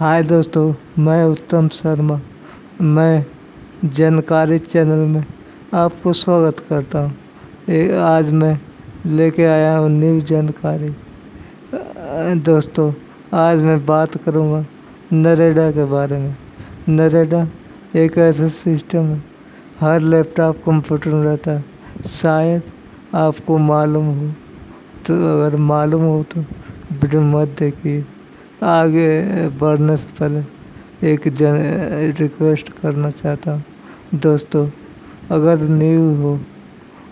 हाय दोस्तों, मैं उत्तम शर्मा। मैं जानकारी चैनल में आपको स्वागत करता हूँ। आज मैं लेके आया हूँ न्यू जानकारी। दोस्तों, आज मैं बात करूँगा नरेडा के बारे में। नरेडा एक ऐसा सिस्टम है, हर लैपटॉप कंप्यूटर में रहता है। शायद आपको मालूम हो तो अगर मालूम हो तो वीडियो मत देखिए। आगे बढ़ने से पहले एक जन रिक्वेस्ट करना चाहता हूँ। दोस्तों, अगर न्यू हो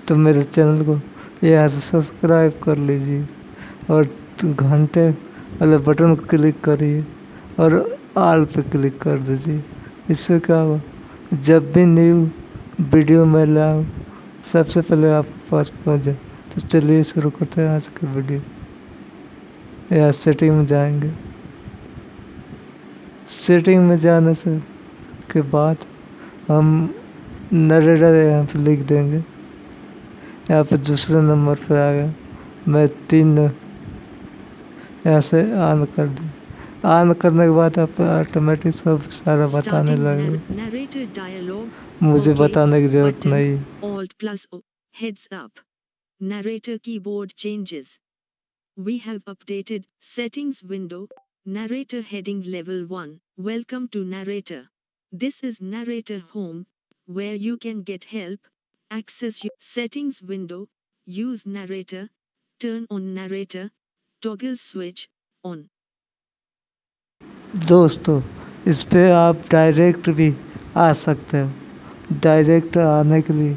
तो मेरे चैनल को यहाँ से सब्सक्राइब कर लीजिए और घंटे वाले बटन क्लिक करिए और आल पे क्लिक कर दीजिए। इससे क्या होगा? जब भी न्यू वीडियो मैं लाऊँ, सबसे पहले आपके पास पहुँच। जाए तो चलिए शुरू करते हैं आज की वीडियो यहाँ सेटिंग में जाएँगे। सेटिंग में जाने से के बाद हम नरेडर यहाँ पे लिख देंगे यहाँ पे दूसरे नंबर पे आ गया मैं तीन यहाँ से ऑन कर दी ऑन करने के बाद आप ऑटोमेटिक सब सारा बताने लगे मुझे बताने की ज़रूरत नहीं. Heads up. Narrator keyboard changes. We have updated settings window. Narrator heading level 1. Welcome to Narrator. This is Narrator home, where you can get help, access your settings window, use Narrator, turn on Narrator, toggle switch on. दोस्तों इस पे आप direct भी आ सकते हो direct आने के लिए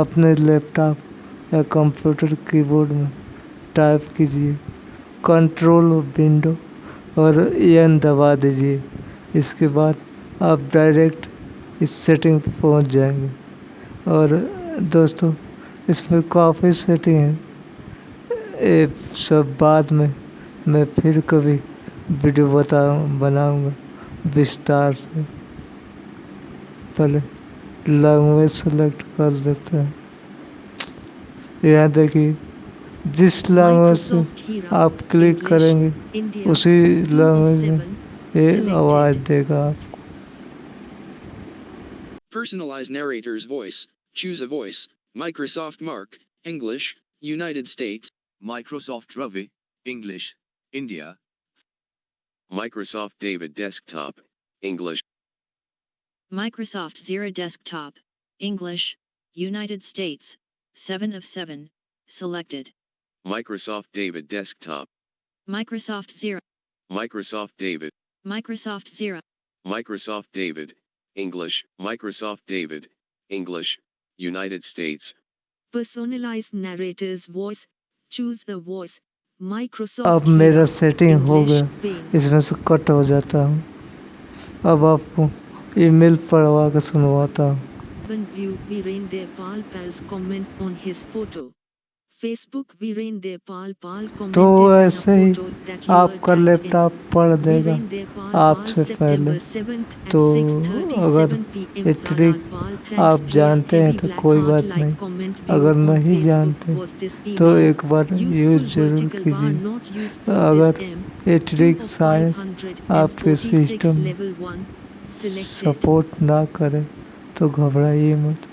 अपने लैपटॉप या कंप्यूटर कीबोर्ड में टाइप कीजिए कंट्रोल विंडो और एन दबा दीजिए। इसके बाद आप डायरेक्ट इस सेटिंग पर पहुँच जाएँगे। और दोस्तों, इसमें काफ़ी सेटिंग है। ये सब बाद में मैं फिर कभी वीडियो बता, बनाऊँगा विस्तार से। पहले लैंग्वेज सेलेक्ट कर देते हैं। यहाँ देखिए जिस लैंग्वेज पे आप क्लिक करेंगे उसी लैंग्वेज में ये आवाज़ देगा आपको Personalize narrator's voice. Choose a voice. Microsoft Mark, English, United States. Microsoft Ravi, English, India. Microsoft David Desktop, English. Microsoft Zero Desktop, English, United States, 7 of 7, selected. Microsoft David Desktop. Microsoft Zero, Microsoft David. Microsoft Zero, Microsoft David. English. Microsoft David. English. United States. Personalize narrator's voice. Choose a voice. Microsoft. अब मेरा setting हो English, गया Bing. इसमें से cut हो जाता हूँ अब आपको ईमेल पढ़वा के सुनवाता हूँ Urban View Viren Devpal Pal's comment on his photo. Facebook Virendra Devpal Pal तो ऐसे ही आपका लैपटॉप पढ़ देगा। आपसे पहले तो अगर इतनी आप जानते हैं तो कोई बात नहीं। अगर नहीं जानते तो एक बार यूज़ ज़रूर कीजिए। अगर इटरिक साइंस आपके सिस्टम सपोर्ट ना करे तो घबराइए मत।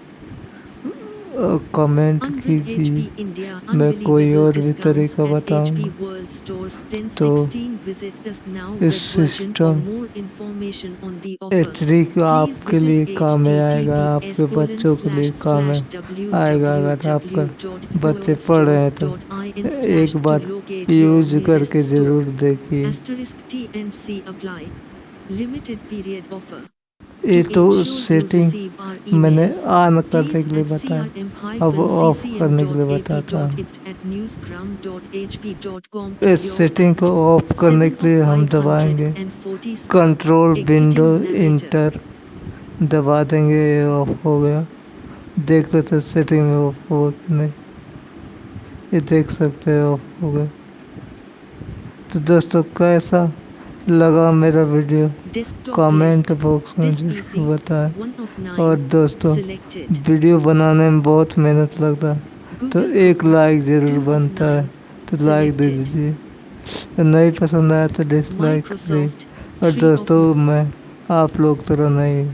कमेंट कीजिए। मैं कोई और भी तरीका बताऊँ? तो इस सिस्टम ट्रिक आपके लिए काम में आएगा आपके बच्चों के लिए काम में आएगा। अगर आपका बच्चे पढ़ रहे हैं तो एक बार यूज़ करके ज़रूर देखिए। ये तो सेटिंग मैंने ऑन करने के लिए बताया। अब ऑफ़ करने के लिए बताता हूँ इस सेटिंग को ऑफ़ करने के लिए हम दबाएँगे। कंट्रोल विंडो इंटर दबा देंगे ऑफ़ हो गया। देख लेते सेटिंग में ऑफ़ हुआ कि नहीं। ये देख सकते हैं ऑफ़ हो गया। तो दोस्तों, कैसा लगा मेरा वीडियो कमेंट बॉक्स में ज़रूर बताएँ। और दोस्तों वीडियो बनाने में बहुत मेहनत लगता है। तो एक लाइक ज़रूर बनता है। तो लाइक दे दीजिए। नहीं पसंद आया तो डिसलाइक करिए और दोस्तों मैं आप लोग तरह नहीं